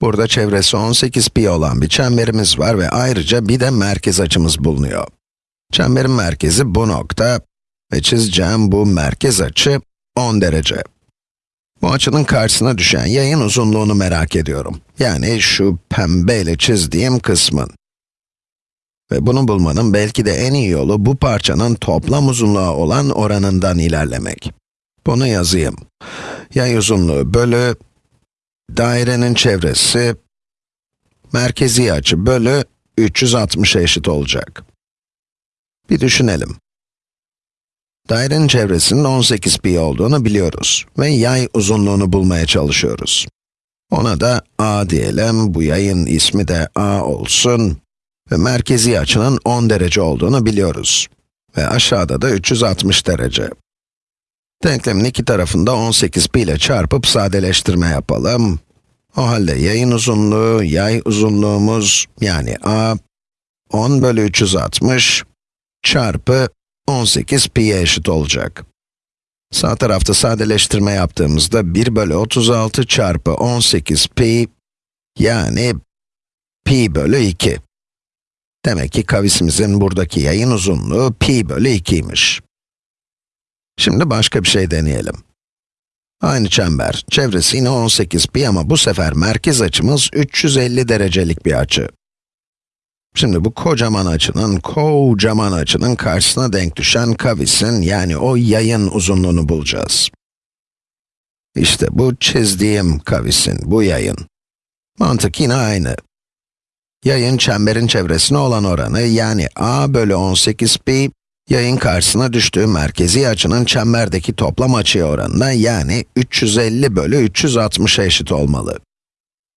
Burada çevresi 18 pi olan bir çemberimiz var ve ayrıca bir de merkez açımız bulunuyor. Çemberin merkezi bu nokta ve çizeceğim bu merkez açı 10 derece. Bu açının karşısına düşen yayın uzunluğunu merak ediyorum. Yani şu pembeyle çizdiğim kısmın. Ve bunu bulmanın belki de en iyi yolu bu parçanın toplam uzunluğa olan oranından ilerlemek. Bunu yazayım. Yay uzunluğu bölü dairenin çevresi merkezi açı bölü 360'a eşit olacak. Bir düşünelim. Dairenin çevresinin 18 pi olduğunu biliyoruz ve yay uzunluğunu bulmaya çalışıyoruz. Ona da a diyelim, bu yayın ismi de a olsun ve merkezi açının 10 derece olduğunu biliyoruz. Ve aşağıda da 360 derece. Denklemin iki tarafında 18 pi ile çarpıp sadeleştirme yapalım. O halde yayın uzunluğu, yay uzunluğumuz yani a 10 bölü 360 çarpı 18 pi'ye eşit olacak. Sağ tarafta sadeleştirme yaptığımızda 1 bölü 36 çarpı 18 pi, yani pi bölü 2. Demek ki kavisimizin buradaki yayın uzunluğu pi bölü 2'ymiş. Şimdi başka bir şey deneyelim. Aynı çember, çevresi yine 18 pi ama bu sefer merkez açımız 350 derecelik bir açı. Şimdi bu kocaman açının, kocaman açının karşısına denk düşen kavisin, yani o yayın uzunluğunu bulacağız. İşte bu çizdiğim kavisin, bu yayın. Mantık yine aynı. Yayın çemberin çevresine olan oranı, yani a bölü 18 pi, yayın karşısına düştüğü merkezi açının çemberdeki toplam açıya oranına, yani 350 bölü 360'a eşit olmalı.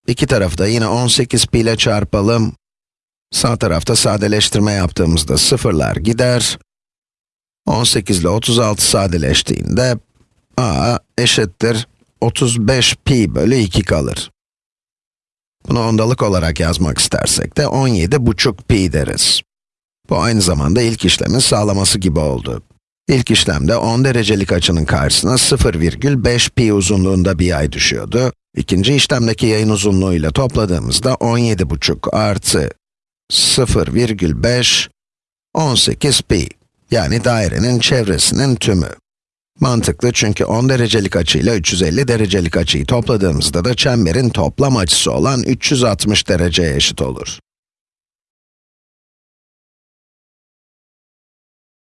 İki tarafı da yine 18 pi ile çarpalım. Sağ tarafta sadeleştirme yaptığımızda sıfırlar gider. 18 ile 36 sadeleştiğinde a eşittir 35 pi bölü 2 kalır. Bunu ondalık olarak yazmak istersek de 17,5 pi deriz. Bu aynı zamanda ilk işlemin sağlaması gibi oldu. İlk işlemde 10 derecelik açının karşısına 0,5 pi uzunluğunda bir yay düşüyordu. İkinci işlemdeki yayın uzunluğu ile topladığımızda 17,5 artı 0,5, 18 pi. Yani dairenin çevresinin tümü. Mantıklı çünkü 10 derecelik açıyla 350 derecelik açıyı topladığımızda da çemberin toplam açısı olan 360 dereceye eşit olur.